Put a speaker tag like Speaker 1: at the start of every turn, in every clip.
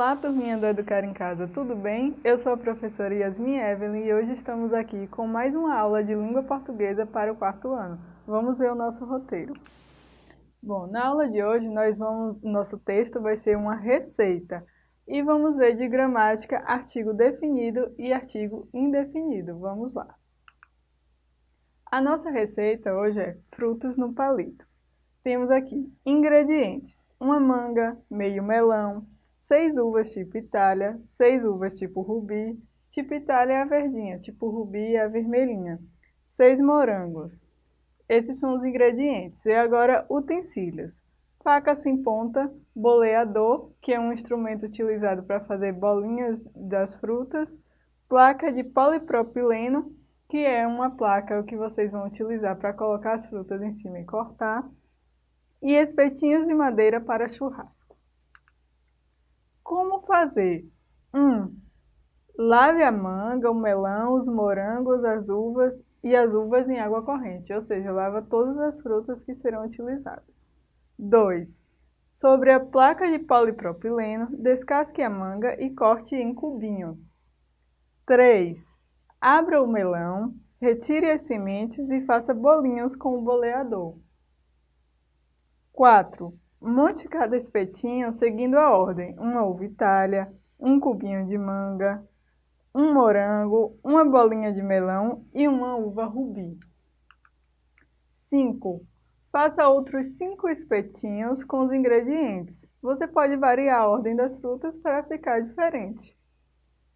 Speaker 1: Olá, turminha do Educar em Casa, tudo bem? Eu sou a professora Yasmin Evelyn e hoje estamos aqui com mais uma aula de língua portuguesa para o quarto ano. Vamos ver o nosso roteiro. Bom, na aula de hoje nós vamos, nosso texto vai ser uma receita e vamos ver de gramática artigo definido e artigo indefinido. Vamos lá. A nossa receita hoje é frutos no palito. Temos aqui ingredientes, uma manga, meio melão, seis uvas tipo Itália, seis uvas tipo Rubi, tipo Itália é a verdinha, tipo Rubi é a vermelhinha, seis morangos. Esses são os ingredientes. E agora, utensílios. Faca sem ponta, boleador, que é um instrumento utilizado para fazer bolinhas das frutas, placa de polipropileno, que é uma placa que vocês vão utilizar para colocar as frutas em cima e cortar, e espetinhos de madeira para churrasco. Fazer? 1. Um, lave a manga, o melão, os morangos, as uvas e as uvas em água corrente, ou seja, lava todas as frutas que serão utilizadas. 2. Sobre a placa de polipropileno, descasque a manga e corte em cubinhos. 3. Abra o melão, retire as sementes e faça bolinhos com o boleador. 4. Monte cada espetinho seguindo a ordem, uma uva itália, um cubinho de manga, um morango, uma bolinha de melão e uma uva rubi. 5. Faça outros 5 espetinhos com os ingredientes. Você pode variar a ordem das frutas para ficar diferente.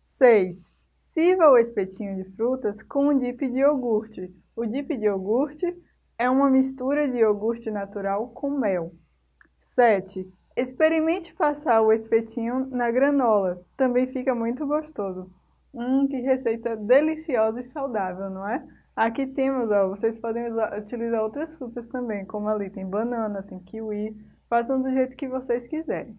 Speaker 1: 6. Sirva o espetinho de frutas com um dip de iogurte. O dip de iogurte é uma mistura de iogurte natural com mel. 7. Experimente passar o espetinho na granola. Também fica muito gostoso. Hum, que receita deliciosa e saudável, não é? Aqui temos, ó, vocês podem usar, utilizar outras frutas também, como ali tem banana, tem kiwi. Façam do jeito que vocês quiserem.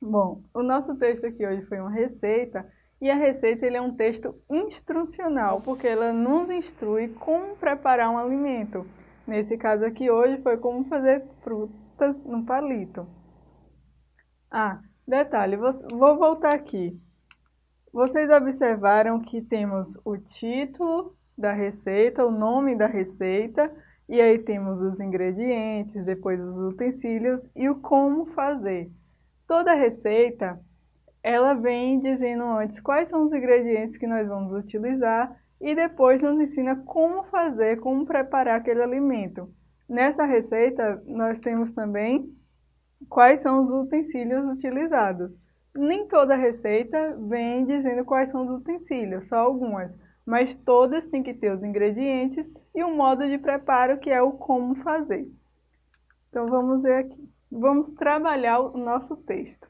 Speaker 1: Bom, o nosso texto aqui hoje foi uma receita e a receita ele é um texto instrucional, porque ela nos instrui como preparar um alimento. Nesse caso aqui hoje foi como fazer frutas no palito. Ah, detalhe, vou voltar aqui. Vocês observaram que temos o título da receita, o nome da receita, e aí temos os ingredientes, depois os utensílios e o como fazer. Toda receita ela vem dizendo antes quais são os ingredientes que nós vamos utilizar e depois nos ensina como fazer, como preparar aquele alimento. Nessa receita, nós temos também quais são os utensílios utilizados. Nem toda receita vem dizendo quais são os utensílios, só algumas, mas todas têm que ter os ingredientes e o modo de preparo, que é o como fazer. Então vamos ver aqui. Vamos trabalhar o nosso texto.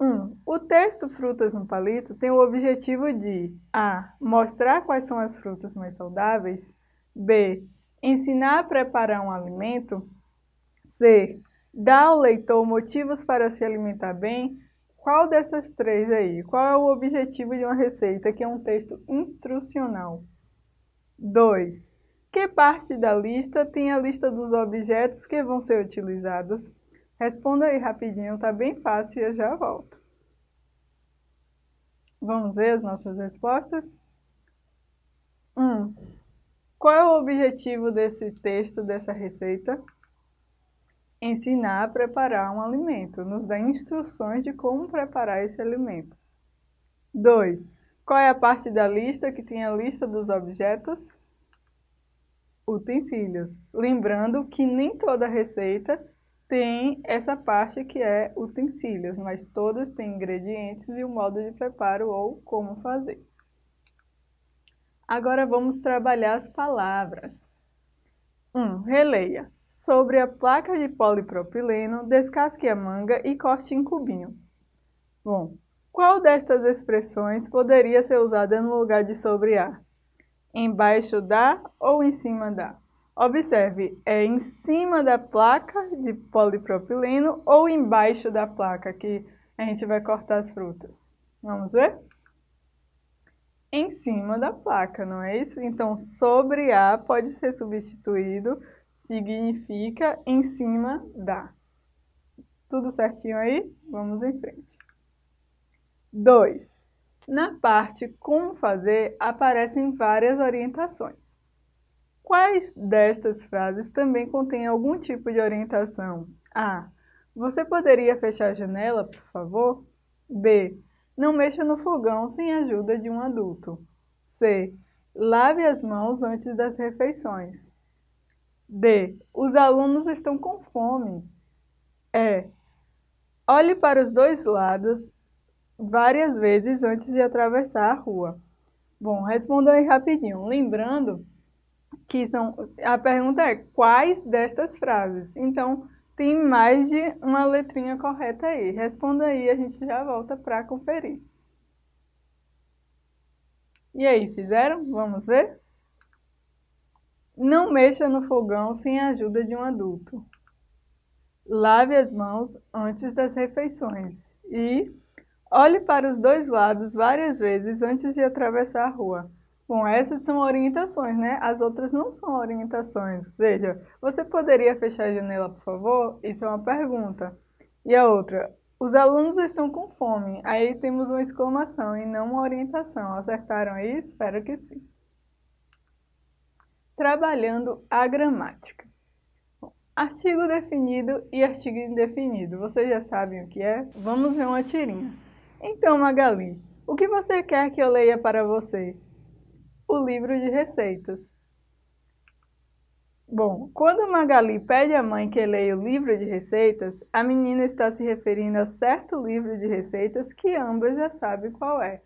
Speaker 1: 1. Um, o texto Frutas no Palito tem o objetivo de A. Mostrar quais são as frutas mais saudáveis B. Ensinar a preparar um alimento C. Dar ao leitor motivos para se alimentar bem Qual dessas três aí? Qual é o objetivo de uma receita que é um texto instrucional? 2. Que parte da lista tem a lista dos objetos que vão ser utilizados? Responda aí rapidinho, tá bem fácil e eu já volto. Vamos ver as nossas respostas? 1. Um, qual é o objetivo desse texto, dessa receita? Ensinar a preparar um alimento, nos dá instruções de como preparar esse alimento. 2. Qual é a parte da lista que tem a lista dos objetos? Utensílios. Lembrando que nem toda receita tem essa parte que é utensílios, mas todas têm ingredientes e o modo de preparo ou como fazer. Agora vamos trabalhar as palavras. 1. Um, releia. Sobre a placa de polipropileno, descasque a manga e corte em cubinhos. Bom, qual destas expressões poderia ser usada no lugar de sobre a? Embaixo da ou em cima da? Observe, é em cima da placa de polipropileno ou embaixo da placa que a gente vai cortar as frutas. Vamos ver? Em cima da placa, não é isso? Então, sobre a pode ser substituído, significa em cima da. Tudo certinho aí? Vamos em frente. 2. Na parte Como fazer, aparecem várias orientações. Quais destas frases também contêm algum tipo de orientação? A. Você poderia fechar a janela, por favor? B. Não mexa no fogão sem a ajuda de um adulto. C. Lave as mãos antes das refeições. D. Os alunos estão com fome. E. Olhe para os dois lados várias vezes antes de atravessar a rua. Bom, respondam aí rapidinho. Lembrando que são, a pergunta é quais destas frases? Então, tem mais de uma letrinha correta aí. Responda aí, a gente já volta para conferir. E aí, fizeram? Vamos ver? Não mexa no fogão sem a ajuda de um adulto. Lave as mãos antes das refeições. E olhe para os dois lados várias vezes antes de atravessar a rua. Bom, essas são orientações, né? As outras não são orientações. Veja, você poderia fechar a janela, por favor? Isso é uma pergunta. E a outra, os alunos estão com fome. Aí temos uma exclamação e não uma orientação. Acertaram aí? Espero que sim. Trabalhando a gramática. Bom, artigo definido e artigo indefinido. Vocês já sabem o que é? Vamos ver uma tirinha. Então, Magali, o que você quer que eu leia para você? O livro de receitas. Bom, quando Magali pede à mãe que leia o livro de receitas, a menina está se referindo a certo livro de receitas que ambas já sabem qual é.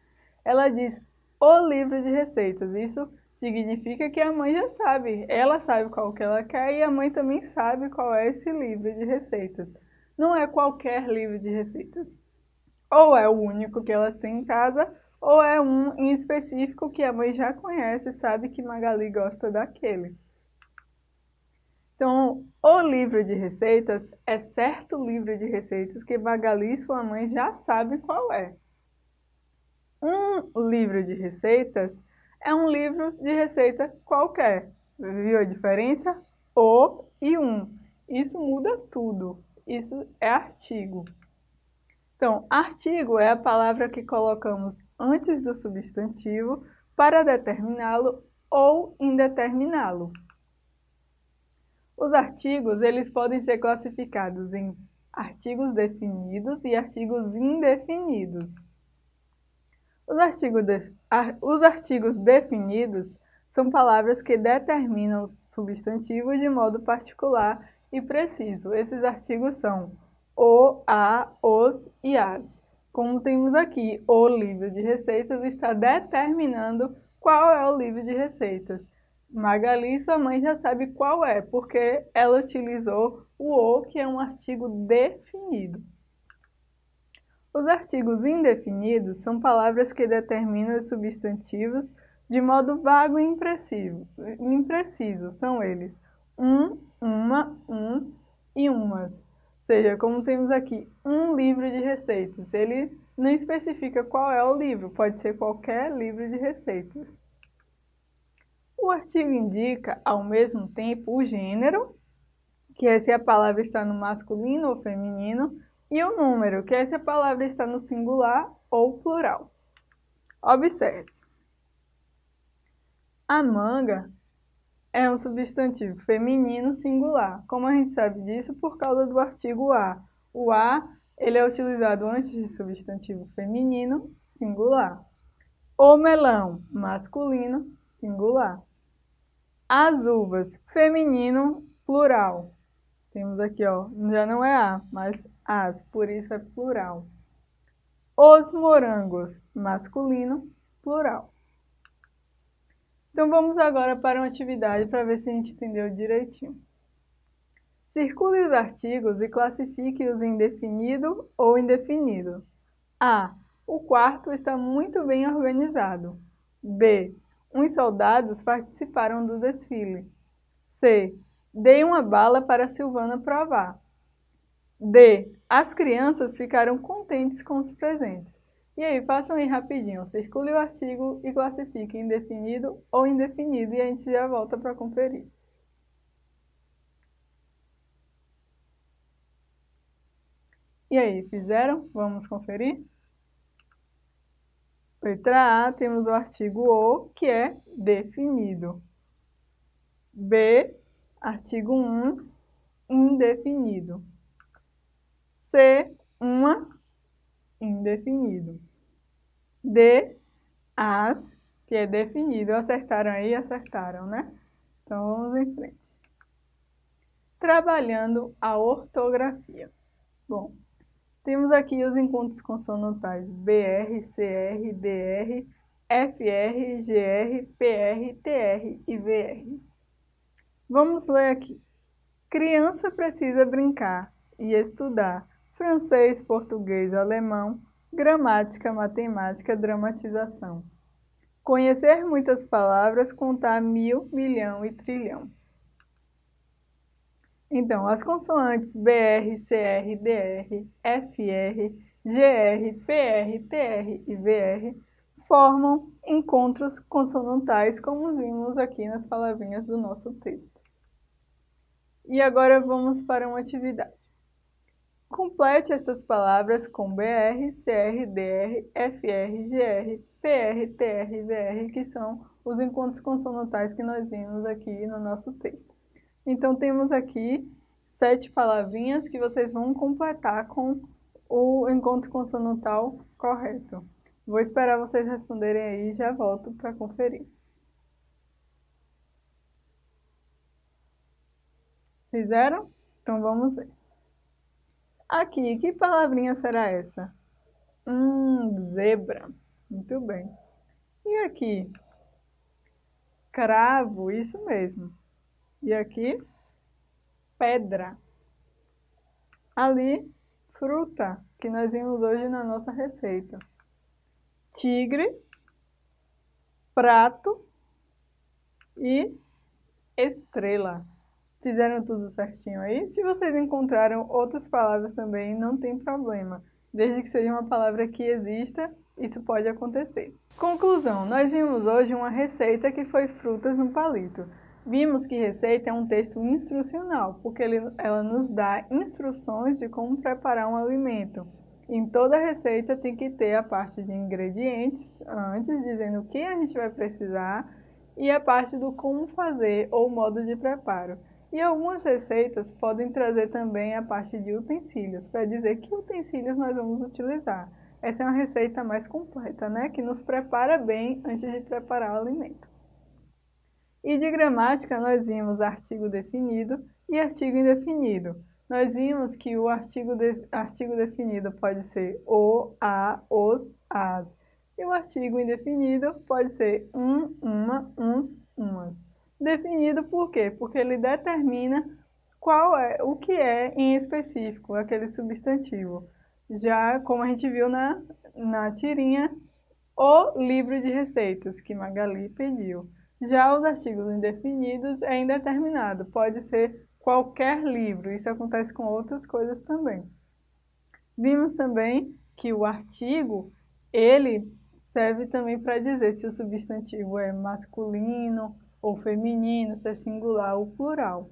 Speaker 1: Ela diz o livro de receitas. Isso significa que a mãe já sabe. Ela sabe qual que ela quer e a mãe também sabe qual é esse livro de receitas. Não é qualquer livro de receitas. Ou é o único que elas têm em casa, ou é um em específico que a mãe já conhece sabe que Magali gosta daquele. Então, o livro de receitas é certo livro de receitas que Magali e sua mãe já sabem qual é. Um livro de receitas é um livro de receita qualquer. Viu a diferença? O e um. Isso muda tudo. Isso é artigo. Então, artigo é a palavra que colocamos antes do substantivo para determiná-lo ou indeterminá-lo. Os artigos eles podem ser classificados em artigos definidos e artigos indefinidos. Os de, os artigos definidos são palavras que determinam o substantivo de modo particular e preciso. Esses artigos são o, a, os e as. Como temos aqui, o livro de receitas está determinando qual é o livro de receitas. Magali, sua mãe, já sabe qual é, porque ela utilizou o o, que é um artigo definido. Os artigos indefinidos são palavras que determinam os substantivos de modo vago e impreciso. impreciso. São eles um, uma, um e umas seja, como temos aqui um livro de receitas, ele não especifica qual é o livro, pode ser qualquer livro de receitas. O artigo indica, ao mesmo tempo, o gênero, que é se a palavra está no masculino ou feminino, e o número, que é se a palavra está no singular ou plural. Observe. A manga é um substantivo feminino singular. Como a gente sabe disso? Por causa do artigo a. O a ele é utilizado antes de substantivo feminino singular. O melão, masculino, singular. As uvas, feminino, plural. Temos aqui, ó, já não é a, mas as, por isso é plural. Os morangos, masculino, plural. Então vamos agora para uma atividade para ver se a gente entendeu direitinho. Circule os artigos e classifique-os em definido ou indefinido. A. O quarto está muito bem organizado. B. Uns soldados participaram do desfile. C. Dei uma bala para Silvana provar. D. As crianças ficaram contentes com os presentes. E aí, façam aí rapidinho, circule o artigo e classifique em definido ou indefinido e a gente já volta para conferir. E aí, fizeram? Vamos conferir? Letra A, temos o artigo o, que é definido. B, artigo uns, indefinido. C, uma, indefinido. D, as, que é definido. Acertaram aí? Acertaram, né? Então, vamos em frente. Trabalhando a ortografia. Bom, temos aqui os encontros consonantais BR, CR, DR, FR, GR, PR, TR e VR. Vamos ler aqui. Criança precisa brincar e estudar francês, português, alemão, gramática, matemática, dramatização. Conhecer muitas palavras, contar mil, milhão e trilhão. Então, as consoantes BR, CR, DR, FR, GR, PR, TR e VR formam encontros consonantais, como vimos aqui nas palavrinhas do nosso texto. E agora vamos para uma atividade. Complete essas palavras com BR, CR, DR, FR, GR, PR, TR VR, que são os encontros consonantais que nós vimos aqui no nosso texto. Então, temos aqui sete palavrinhas que vocês vão completar com o encontro consonantal correto. Vou esperar vocês responderem aí e já volto para conferir. Fizeram? Então vamos ver. Aqui, que palavrinha será essa? Hum, zebra. Muito bem. E aqui? Cravo, isso mesmo. E aqui? Pedra. Ali, fruta, que nós vimos hoje na nossa receita. Tigre, prato e estrela. Fizeram tudo certinho aí? Se vocês encontraram outras palavras também, não tem problema. Desde que seja uma palavra que exista, isso pode acontecer. Conclusão, nós vimos hoje uma receita que foi frutas no palito. Vimos que receita é um texto instrucional, porque ele, ela nos dá instruções de como preparar um alimento. Em toda receita tem que ter a parte de ingredientes, antes dizendo o que a gente vai precisar, e a parte do como fazer ou modo de preparo. E algumas receitas podem trazer também a parte de utensílios, para dizer que utensílios nós vamos utilizar. Essa é uma receita mais completa, né? Que nos prepara bem antes de preparar o alimento. E de gramática nós vimos artigo definido e artigo indefinido. Nós vimos que o artigo, de, artigo definido pode ser o, a, os, as. E o artigo indefinido pode ser um, uma, uns, umas. Definido por quê? Porque ele determina qual é, o que é em específico aquele substantivo. Já como a gente viu na, na tirinha, o livro de receitas que Magali pediu. Já os artigos indefinidos é indeterminado, pode ser qualquer livro, isso acontece com outras coisas também. Vimos também que o artigo, ele serve também para dizer se o substantivo é masculino, ou feminino, se é singular ou plural.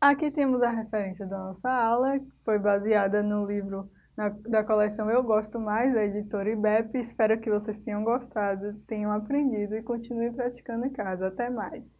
Speaker 1: Aqui temos a referência da nossa aula, que foi baseada no livro na, da coleção Eu Gosto Mais, da editora IBEP. Espero que vocês tenham gostado, tenham aprendido e continuem praticando em casa. Até mais!